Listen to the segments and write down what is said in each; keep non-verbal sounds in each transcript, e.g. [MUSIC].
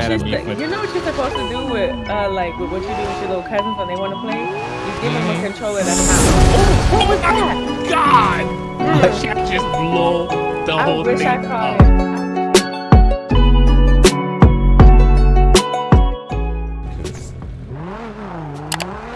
she's you know what you're supposed to do with uh like with what you do with your little cousins when they want to play? You give them a controller that's not. Oh, what was that? God! Yeah. Shaq just blow the I whole thing I caught up. it.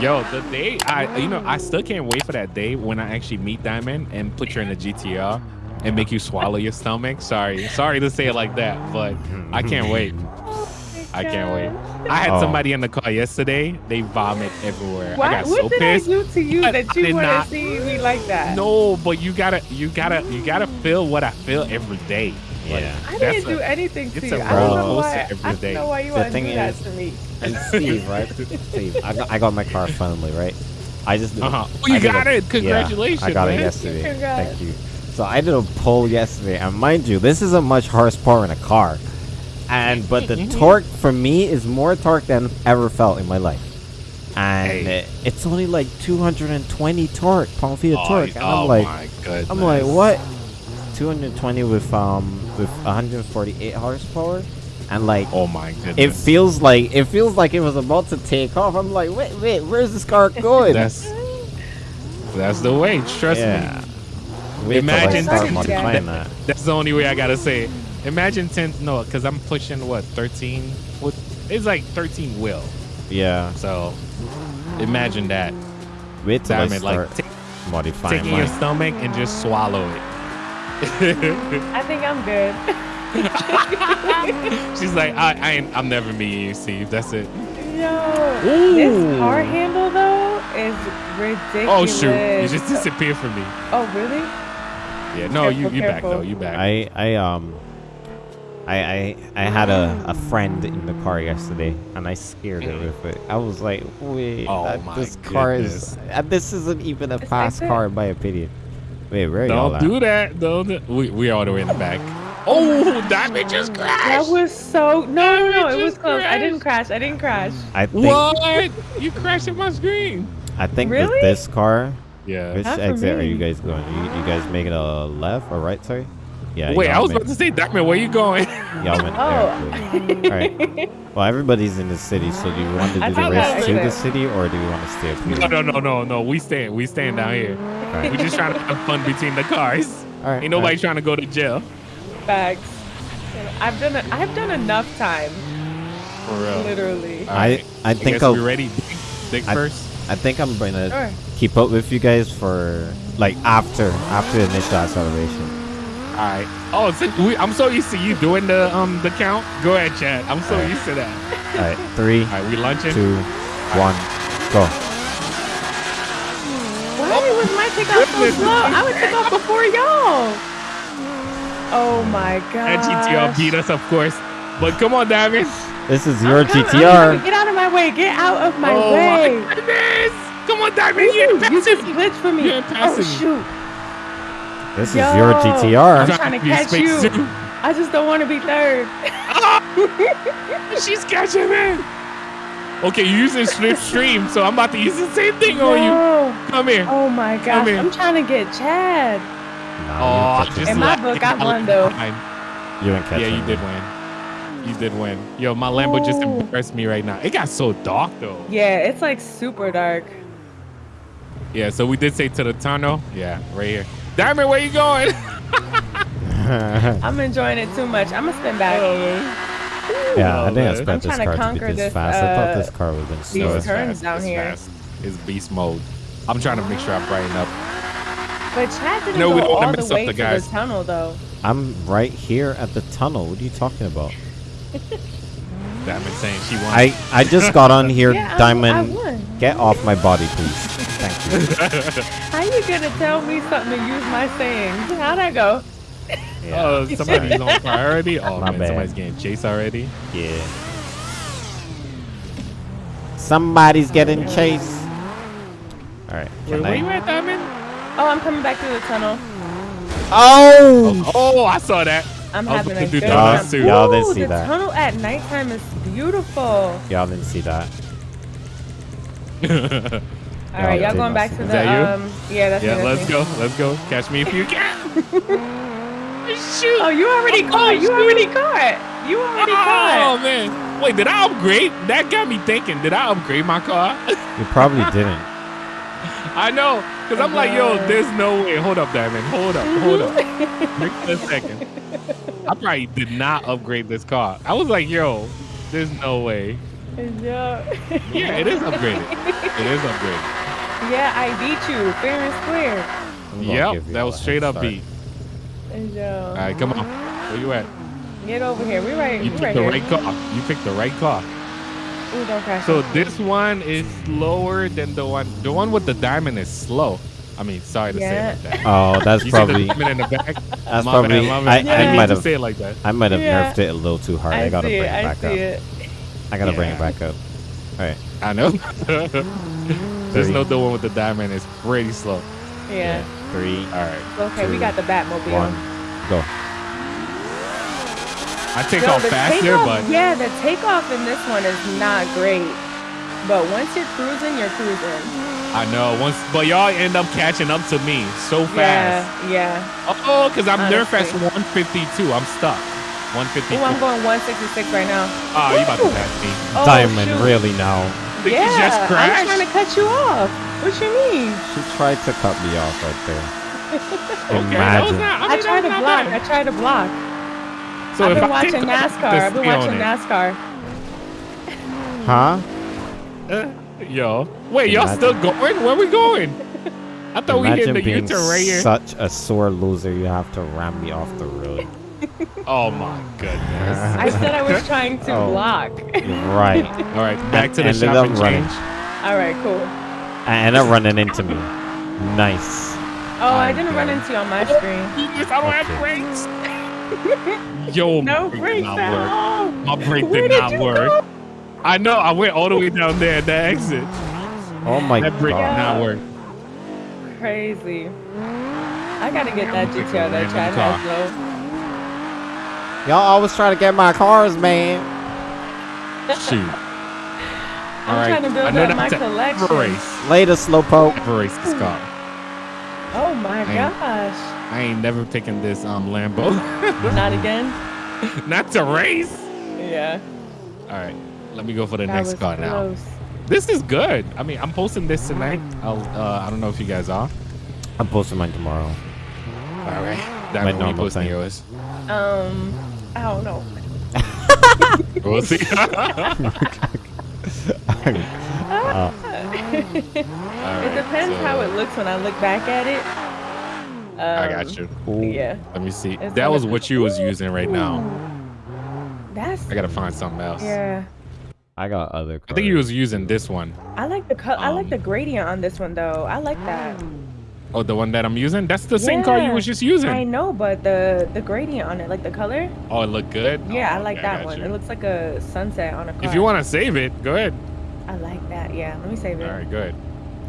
Yo, the day I, you know, I still can't wait for that day when I actually meet Diamond and put you in a GTR and make you swallow your stomach. Sorry, sorry to say it like that, but I can't wait. I can't wait. I had Oh. somebody in the car yesterday. They vomit everywhere. I got what so did pissed. I do to you that you did want not- to see me like that? No, but you gotta, you gotta, you gotta feel what I feel every day. Like, Yeah. I didn't a- do anything to it's you. a I don't know roller why. coaster I every day. don't know why you The want to thing do that is- to me. And Steve, right? [LAUGHS] Steve, I got, I got my car finally, right? I just Uh-huh. Oh, you I did got a- it. Congratulations, Yeah, I got man. it yesterday. Congrats. Thank you. So I did a poll yesterday, and mind you, this isn't much horsepower in a car, and but the [LAUGHS] torque for me is more torque than I've ever felt in my life, and Hey. it's only like 220 torque, pound feet of Oh, torque, and oh I'm like, my goodness. I'm like, what? 220 with um with 148 horsepower, and like Oh my goodness. it feels like it feels like it was about to take off. I'm like, wait, wait, where's this car going? That's that's the way. Trust me. Wait Imagine I start ten- that. That's the only way I gotta say it. Imagine ten. No, because I'm pushing what 13. What? It's like 13 will. Yeah. So imagine that. Wait till I Diamond, start like take, modifying taking your stomach and just swallow it. [LAUGHS] I think I'm good. [LAUGHS] She's like, I, I ain't, I'm never meeting you, Steve. That's it. Yo, Ooh. this car handle though is ridiculous. Oh shoot! You just disappeared from me. Oh really? Yeah. No, you Careful, you back careful. though. You back. I I um I I I had a, a friend in the car yesterday and I scared her with it. I was like, wait, Oh that- my this car is goodness. uh, this isn't even a It's fast car in my opinion. Wait, where are y'all Don't do that. Don't. do- We we all the way in the back. Oh, Diamond just crashed. That was so no no no. It was just close. I didn't crash. I didn't crash. I think What? you crashed in my screen. I think Really? with this car, Yeah. which Not for exit are you guys going? You, you guys making a left or right? Sorry. Yeah. Wait, I was about to say, Diamond, where you going? [LAUGHS] Y'all went Oh. there. All right. Well, everybody's in the city, so do you want to I do the race that to was the city, or do you want to stay up here? no, no, no, no, no. We staying. We staying down here. All right. We just trying to have fun between the cars. All right. Ain't nobody trying to go to jail. Facts. I've done it. I've done enough time. For real. Literally. All I. I think I will ready. Dick first. I think I'm gonna Sure. keep up with you guys for like after after the initial acceleration. All right. Oh, so we, I'm so used to you doing the um the count. Go ahead, Chad. I'm so All right. used to that. All right, three, All right, we lunching. two, one, go. Why was my takeoff so slow? I would take off before y'all. Oh my god. And GTR beat us, of course. But come on, Diamond. This is your Get GTR. Get out of my way. Get out of my oh way. my goodness. Come on, Diamond. Ooh, You're you just me. glitched for me. You're Oh passing me. shoot. This is Yo. your I'm trying to catch you. soon. I just don't want to be third. She's catching me. Okay, you're using [LAUGHS] slipstream, so I'm about to use the same thing on you. Come here. Oh my gosh. here. I'm trying to get Chad. Nah, Oh, you, ain't just catching In my book, I won, though. me. you ain't catching Yeah, you me. did win. You did win. Yo, my Lambo just impressed me right now. It got so dark though. Yeah, it's like super dark. Yeah, so we did say to the tunnel. Yeah, right here. Diamond, where you going? [LAUGHS] I'm enjoying it too much. I'm gonna spin back. Oh, yeah, I didn't man. expect I'm this trying to car to conquer be this this, fast. I thought uh, this car was have been these slow. it's turns fast. down it's here. Fast. It's beast mode. I'm trying to make sure I brighten up. But Chad didn't No, we don't wanna all the mess up way the to guys. the tunnel though. I'm right here at the tunnel. What are you talking about? Diamond saying she won. I I just got on here, [LAUGHS] Yeah, I- I Diamond. won. Get off my body, please. Thank you. [LAUGHS] How you gonna tell me something to use my sayings? How'd I go? Uh, yeah. Oh, somebody's on priority. [LAUGHS] Oh My man, bad. somebody's getting chased already. Yeah. Somebody's getting chased. All right. Where, Can where you at, Diamond? Oh, I'm coming back through the tunnel. Oh! Oh, oh I saw that. I'm I was having looking a good time. Y'all didn't Ooh, see the that. tunnel at nighttime is beautiful. Y'all didn't see that. [LAUGHS] All right, Yeah, y'all going back to the Is that you? um. Yeah, that's yeah, me. that's let's me. go. Let's go. Catch me if you can. Shoot. [LAUGHS] Oh, you already Oh, caught. You shoot. already caught. You already Oh caught. man. Wait, did I upgrade? That got me thinking. Did I upgrade my car? [LAUGHS] You probably didn't. I know, cause I'm like, yo, there's no way. Hold up, Diamond. Hold up, hold up. [LAUGHS] Wait a second. I probably did not upgrade this car. I was like, yo, there's no way. Yeah. Yeah, it is upgraded. It is upgraded. Yeah, I beat you fair and square. Yep, that was straight up start. beat. Yeah. All right, come on. Where you at? Get over here. We right. You we picked right the here. right car. You picked the right car. Ooh, don't crash. So into me. this one is slower than the one. The one with the diamond is slow. I mean, sorry to Yeah. say it like that. Oh, that's You probably. see the diamond in the back? [LAUGHS] That's My probably. bad, I. Yeah. I didn't might have. say it like that. I might have Yeah. nerfed it a little too hard. I, I gotta bring it. it back see up. it. I gotta bring it back up. All right. I know. [LAUGHS] There's Three. no the one with the diamond. It's pretty slow. Yeah. Three. All right. Okay, we got the Batmobile. One. Go. I take Yo, off faster, takeoff- but yeah, the takeoff in this one is not great. But once you're cruising, you're cruising. I know once. But y'all end up catching up to me so fast. Yeah, yeah. Oh, because I'm nerf at 152. I'm stuck. 152. Oh, I'm going 166 right now. Oh, you about to pass me. Oh, Diamond, shoot. really now. Did yeah, you just I'm crash? trying to cut you off. What you mean? She tried to cut me off right there. [LAUGHS] Okay, Imagine. not, I, I, tried to block. not I tried to block. So I've if been I watching [LAUGHS] take off, NASCAR. I've been watching. NASCAR. Huh? Uh, yo, wait, y'all still going? Where we going? I thought we hit the being U-turn right here. such a sore loser. You have to ram me off the road. Oh my goodness. I said I was trying to [LAUGHS] Oh. block. Right. All right, back to the Ended shop up and running. change. All right, cool. And they're running into me. Nice. Oh, I I'm didn't run good. into you on my screen. [LAUGHS] I don't have brakes. [LAUGHS] Yo, No my brake brakes did not at work. all. My brake did did not work. go? I know. I went all the way down there at the exit. Oh my That brake did not work. Crazy. I gotta get that I'm picking GTR that Chad has though. Y'all always try to get my cars, man. Shoot. I'm trying to build I know up my collection. race. Later, Slowpoke. Ever race this car. Oh my I- gosh. I ain't never picking this um Lambo. [LAUGHS] Not again? Not to race. Yeah. All right, let me go for the That next was car now. This is good. I mean, I'm posting this tonight. I'll. Uh, I don't know if you guys are. I'm posting mine tomorrow. All right. That when you normal posting yours. Um, I don't know. We'll see. Uh, [LAUGHS] It depends how it looks when I look back at it. I Um, got you. ooh. Yeah. Let me see. It's That was what you was using right now. That's I gotta find something else. yeah. I got other cars. I think you was using this one. I like the cut. I like Um, the gradient on this one though. I like that. Oh, the one that I'm using. That's the same car you Yeah. was just using. I know, but the the gradient on it, like the color. Oh, it looked good. Yeah, Oh, I like okay, that got one. you. It looks like a sunset on a car. If you want to save it, go ahead. I like that. Yeah. Let me save it. All right, good,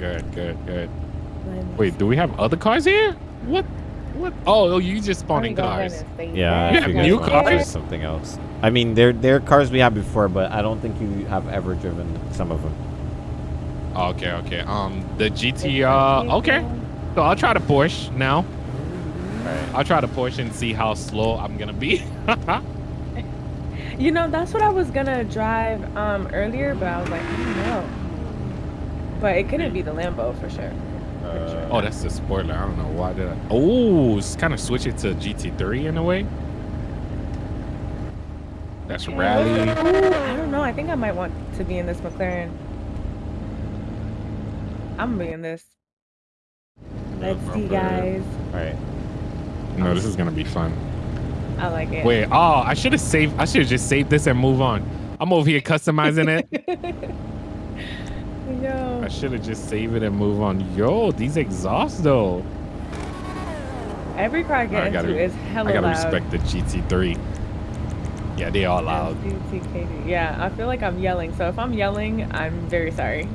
good, good, good. Wait, do we have other cars here? What? What? Oh, oh you just spawning cars. and save Yeah, that. You have new it was cars? Something else. I mean, they're they're cars we had before, but I don't think you have ever driven some of them. Okay, okay. Um, the GTR. Okay, so I'll try to push now. Right. I'll try to push and see how slow I'm gonna be. [LAUGHS] [LAUGHS] You know, that's what I was gonna drive um earlier, but I was like, I don't know. But it couldn't be the Lambo for sure. For sure. oh, that's the spoiler. I don't know why did I. Oh, it's kind of switch it to GT3 in a way. That's rally. Ooh, I don't know. I think I might want to be in this McLaren. I'm gonna be in this. Let's see, guys. All right. No, this is gonna be fun. I like it. Wait, oh, I should have saved. I should have just saved this and move on. I'm over here customizing it. [LAUGHS] Yo. I should have just saved it and move on. Yo, these exhausts though. Every car I get I into gotta- is hella I gotta loud. respect the GT3. Yeah, they all loud. Yeah, I feel like I'm yelling. So if I'm yelling, I'm very sorry.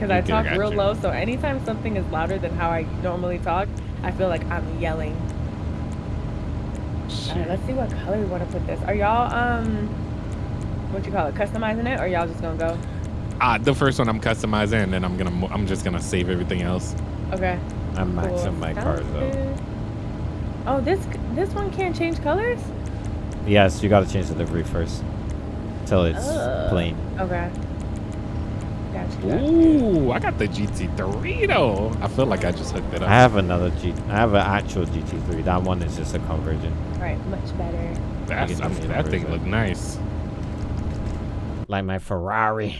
Because I talk real you. low. So anytime something is louder than how I normally talk, I feel like I'm yelling. All Shit. right, let's see what color we want to put this. Are y'all um, what you call it, customizing it, or y'all just gonna go? Ah, the first one I'm customizing, and then I'm gonna. I'm just gonna save everything else. Okay. I'm cool. maxing my Sounds cars though. good. Oh, this this one can't change colors. Yes, you gotta change the livery first. till it's Uh, plain. Okay. Gotcha. gotcha. Ooh, I got the GT3 though. I feel like I just hooked it up. I have another G. I have an actual GT3. That one is just a conversion, All right, much better. That's, I mean, that thing inverse. look nice. like my Ferrari.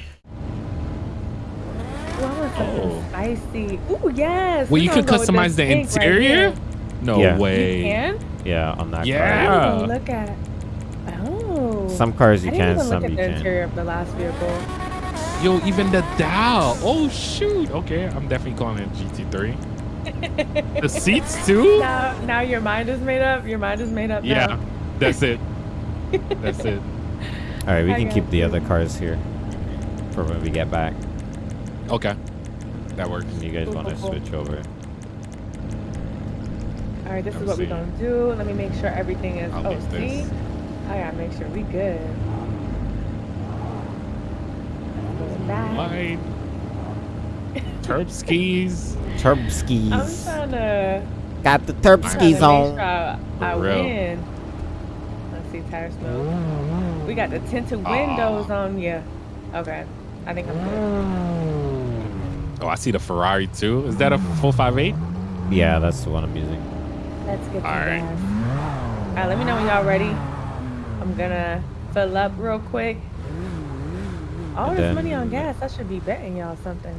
Ooh, I want something Oh. spicy. Ooh, yes. Well, you could gonna go with customize the pink right interior. no Yeah. You way. can? Yeah, on that Yeah. car. Ooh, look at. it. Oh. Some cars you I didn't can, even some look you at the can't. interior of the last vehicle. Yo, even the dial. Oh shoot. Okay, I'm definitely calling it GT3. the seats too. [LAUGHS] Now, now your mind is made up. Your mind is made up. Yeah, now. that's it. [LAUGHS] That's it. All right, we I can got keep the other cars here for when we get back. Okay, that works. And you guys Cool, want to cool, cool. switch over? All right, this Let is me what we're gonna do. Let me make sure everything is. I'll oh, leave see, this. I gotta make sure we good. Go back. Light. Terp skis. I'm trying to. Got the turb Trying to skis on. sure I, I win. Let's see, tire smoke. Mm-hmm. We got the tinted windows on. Yeah. Okay. I think I'm good. Mm. Oh, I see the Ferrari too. Is that a 458? Yeah, that's the one I'm using. Let's get some All right. gas. All right, let me know when y'all ready. I'm gonna fill up real quick. All And this then- money on gas, I should be betting y'all something.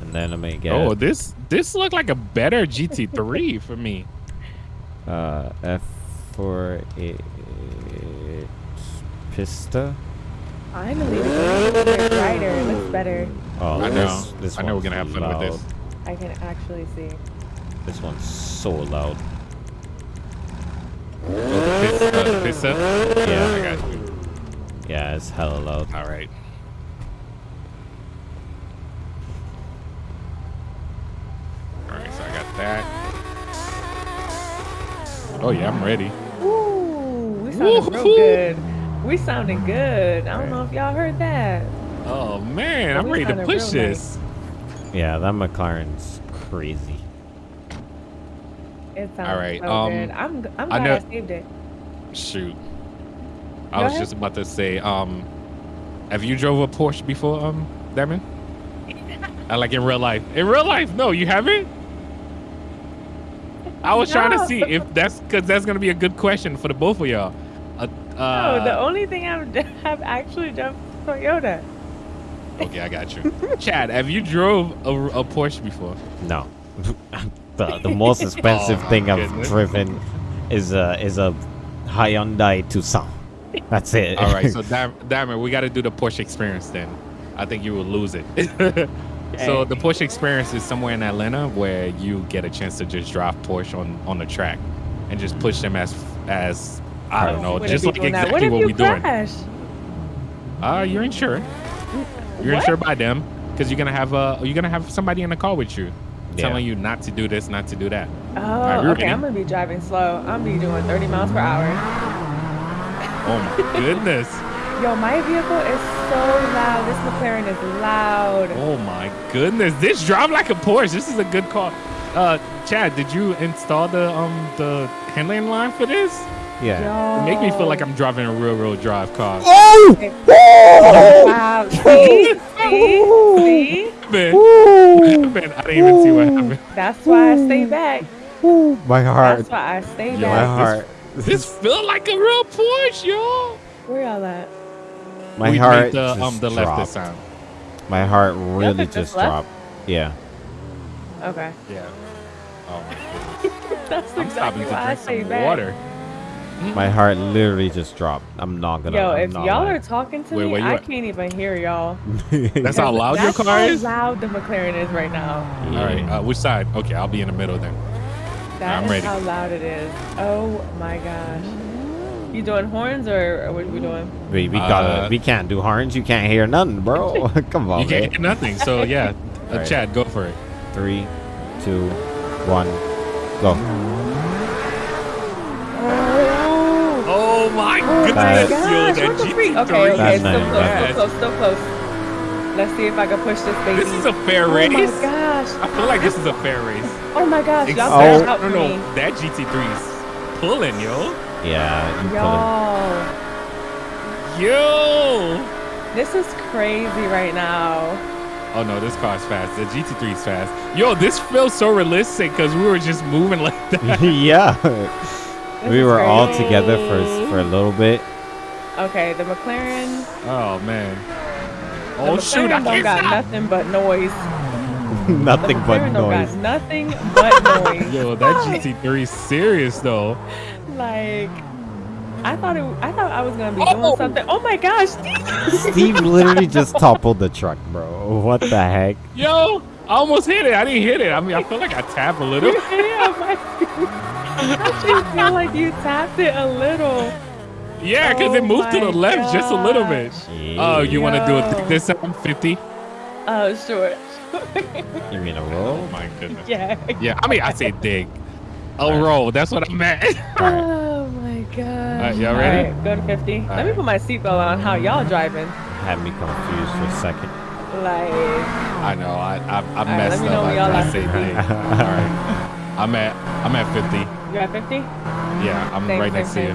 And then I'm gonna Oh, this this looked like a better GT3 [LAUGHS] for me. uh, F for a Pista. I'm a make it. It looks better. Oh, I know. This, this I know we're gonna have fun loud. with this. I can actually see. This one's so loud. Oh, the Pis- the Pista? Yeah. I got you. Yeah, it's hella loud. All right. Oh yeah, I'm ready. Ooh, we sounding real good. We sounding good. I don't know if y'all heard that. Oh man, I'm we ready to push real this. Yeah, that McLaren's crazy. It sounds All right, so um, good. I'm I'm glad I, know- saved it. Shoot. Go I was ahead. just about to say, um, have you drove a Porsche before, um, Damon? [LAUGHS] I like in real life. In real life, no, you haven't. I was trying to see if that's because that's gonna be a good question for the both of y'all. Uh, No, uh, the only thing I've have [LAUGHS] actually done Toyota. okay, I got you. Chad, have you drove a, a Porsche before? No. [LAUGHS] the, the most expensive [LAUGHS] Oh, thing I've goodness. driven is a is a Hyundai Tucson. That's it. All right, so Dam- Damon, we got to do the Porsche experience then. I think you will lose it. So the Porsche experience is somewhere in Atlanta where you get a chance to just drive Porsche on on the track and just push them as as I don't know, just like exactly what what, we're you doing. Uh, you're insured. You're What? insured by them because you're gonna have a you're gonna have somebody in the car with you, Yeah. telling you not to do this, not to do that. Oh, right, okay. ready. I'm gonna be driving slow. I'm gonna be doing 30 miles per hour. Oh my [LAUGHS] goodness. Yo, my vehicle is so loud. This McLaren is loud. Oh my goodness. This drive like a Porsche. This is a good car. Uh, Chad, did you install the um the handling line for this? yeah. Yo. It make me feel like I'm driving a real real drive car. Oh! Wow. See? See? See? Man, [LAUGHS] man, I didn't even see what happened. That's why I stay back. My heart. That's why I stay Yo, My back. heart. This feel like a real Porsche, yo. Where y'all at? My we heart made the just um the left dropped. this sound. My heart really just just left? dropped. Yeah. Okay. Yeah. Oh my [LAUGHS] goodness. That's I'm stopping exactly to why I drink stay some water. My heart literally just dropped. I'm not gonna. Yo, I'm if y'all are talking to Wait, me, where I at? can't even hear y'all. [LAUGHS] That's how loud your car is. That's car how is? loud the McLaren is right now. All right. Uh, which side? Okay, I'll be in the middle then. That I'm is ready. how loud it is. Oh my gosh. You doing horns or, or what are we doing? we, we gotta. Uh, we can't do horns. You can't hear nothing, bro. [LAUGHS] [LAUGHS] Come on, you can't man. get nothing. So yeah, [LAUGHS] uh, Alright. Chad, go for it. Three, two, one, go. Oh my Oh my Nice. gosh, what the freak? Okay, okay, That's still nice, close, that's still close, still close. Let's see if I can push this baby. This is a fair oh race. my gosh. I feel like this is a fair race. Oh my gosh, y'all Oh. better help no, no, that GT3 is pulling, yo. Yeah, you pulling. Y'all. Yo. This is crazy right now. Oh no, this car's fast. The GT3 is fast. Yo, this feels so realistic because we were just moving [LAUGHS] like that. [LAUGHS] yeah. We is were all together for for a little bit. Okay, the McLaren. Oh man. The Oh shoot! I don't can't got stop. nothing but noise. [LAUGHS] Nothing the but noise. got nothing but noise. Yo, that GT3 is serious though. Like, I thought it. I thought I was gonna be doing oh! something. Oh my gosh! Steve [LAUGHS] literally just toppled the truck, bro. What the heck? Yo, I almost hit it. I didn't hit it. I mean, I feel like I tapped a little. [LAUGHS] yeah, my, [LAUGHS] I actually feel like you tapped it a little. Yeah, because Oh it moved to the my left just a little bit. Yeah. Oh, you want to do it this time? 50? Oh, sure. You mean a Oh roll? my goodness. yeah. Yeah, I mean, I say dig. Oh, a Alright. roll. That's what I meant. Oh my god. Alright, y'all ready? Alright, go to 50. Let me put my seatbelt on. How y'all driving? Had me confused for a second. Like, I know. I I, I right, messed let me know up. when I, y'all I are. say. [LAUGHS] All right. I'm at I'm at 50. you at 50? Yeah, I'm Same, right same, next to you.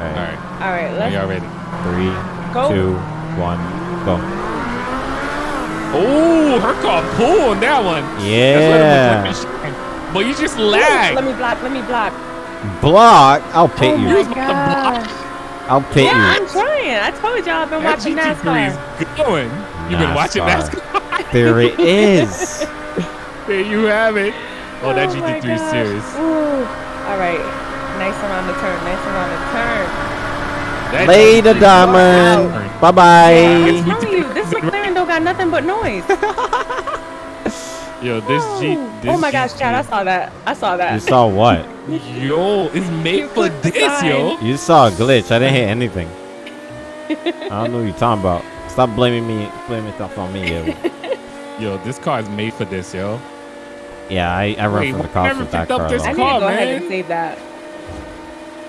Alright. Alright, let's y'all ready? Three, go. two, one, go. Oh, her car pull on that one. That's what Yeah. It was like. But you just Ooh, lag. Let me block. Let me block. Block. I'll pit oh you. my was about to block. I'll pit Yeah, you. I'm trying. I told y'all I've been That watching GT3 NASCAR. is going. You've been watching NASCAR. NASCAR. [LAUGHS] There it is. [LAUGHS] there you have it. Oh, that Oh my GT3 is serious. Ooh. All right. Nice around the turn. Nice around the turn. That Later, GT3 is Diamond. out. Bye I'm bye. telling you, this McLaren don't got nothing but noise. [LAUGHS] Yo, this G. This oh my gosh, Chad, I saw that. I saw that. You saw what? Yo, it's made for this, yo. You saw a glitch. I didn't hit anything. I don't know what you're talking about. Stop blaming me. Blaming stuff on me. Yo. [LAUGHS] Yo, this car is made for this, yo. Yeah, I, I run Wait, from the cops never with that car. I need to car, go ahead and save that.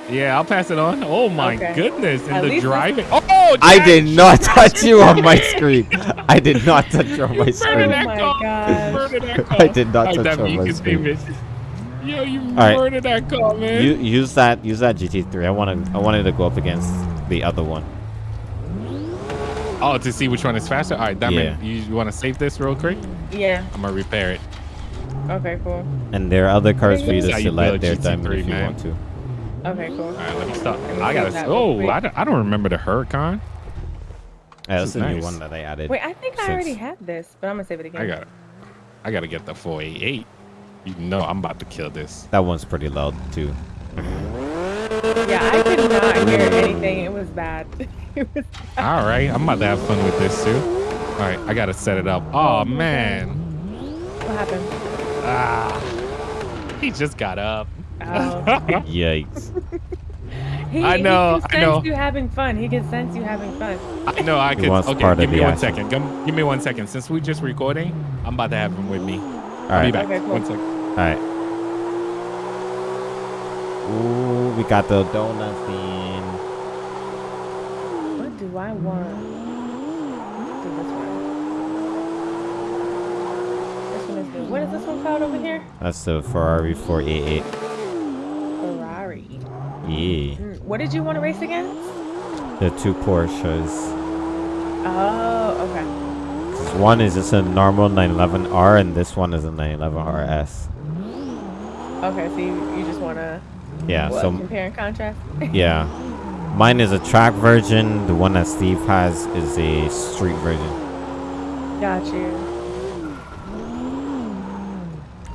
Yeah, I'll pass it on. Oh my Okay. goodness. At And the least driving. Oh, I did not [LAUGHS] touch you on my screen. I did not touch you on my Murder screen. that oh my car. Gosh. Murder that [LAUGHS] car. I did not Alright, touch on my screen. Yo, you right. murdered that car, man. You use that use that GT3. I wanted I wanted to go up against the other one. oh, to see which one is faster? All right, Diamond, Yeah. you, you want to save this real quick? Yeah. I'm going to repair it. Okay, cool. And there are other cars for you to how select build there, GT3, Diamond, if you man. want to. Okay, cool. All right, let me stop. Let me I gotta. Oh. I don't, I don't remember the Huracan. Yeah, that's is a new one that I added. Wait, I think I already had this, but I'm gonna save it again. I got it. I got to get the 488. You know I'm about to kill this. That one's pretty loud too. Yeah, I could not hear anything. It was bad. [LAUGHS] it was All right, I'm about to have fun with this too. All right, I got to set it up. Oh, man. what happened? Ah. He just got up. Oh. [LAUGHS] Yikes. He, I know, He can sense know. you having fun. He can sense you having fun. I know I He could. wants Okay, part of give me the one action. second. Give, give me one second. Since we just recording, I'm about to have him with me. All I'll right. be back. Okay, cool. One second. All right. Ooh, we got the donuts in. What do I want? Let's do this one. This one is good. What is this one called over here? That's the Ferrari 488. Ferrari. Yeah. Mm, What did you want to race against? The two Porsches. Oh, okay. One is just a normal 911R, and this one is a 911RS. Okay, so you, you just want to Yeah. what, So compare and contrast? [LAUGHS] yeah, mine is a track version. The one that Steve has is a street version. Got you.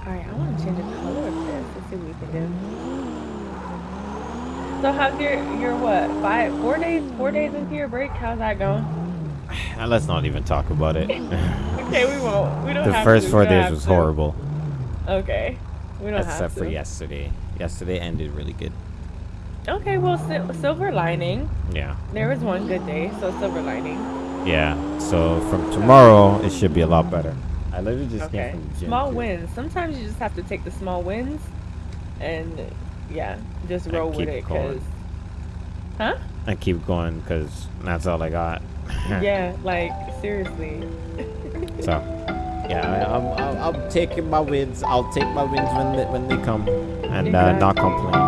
Alright, I want to change the color of this. Let's see what we can do. So how's your your what? Five four days four days into your break? How's that going? [SIGHS] Let's not even talk about it. [LAUGHS] Okay, we won't. We don't the first to. four days was to. horrible, Okay. We don't have except for yesterday. Yesterday ended really good. Okay, well sil- silver lining. Yeah. There was one good day, so silver lining. Yeah. So from tomorrow, it should be a lot better. I literally just Okay. came from the gym. Small too. wins. Sometimes you just have to take the small wins and yeah, just roll with it going. cuz Huh? I keep going because that's all I got. [LAUGHS] yeah, like seriously. So, yeah, I, I'm, I'm, I'm taking my wins. I'll take my wins when they, when they come, and uh, not complain.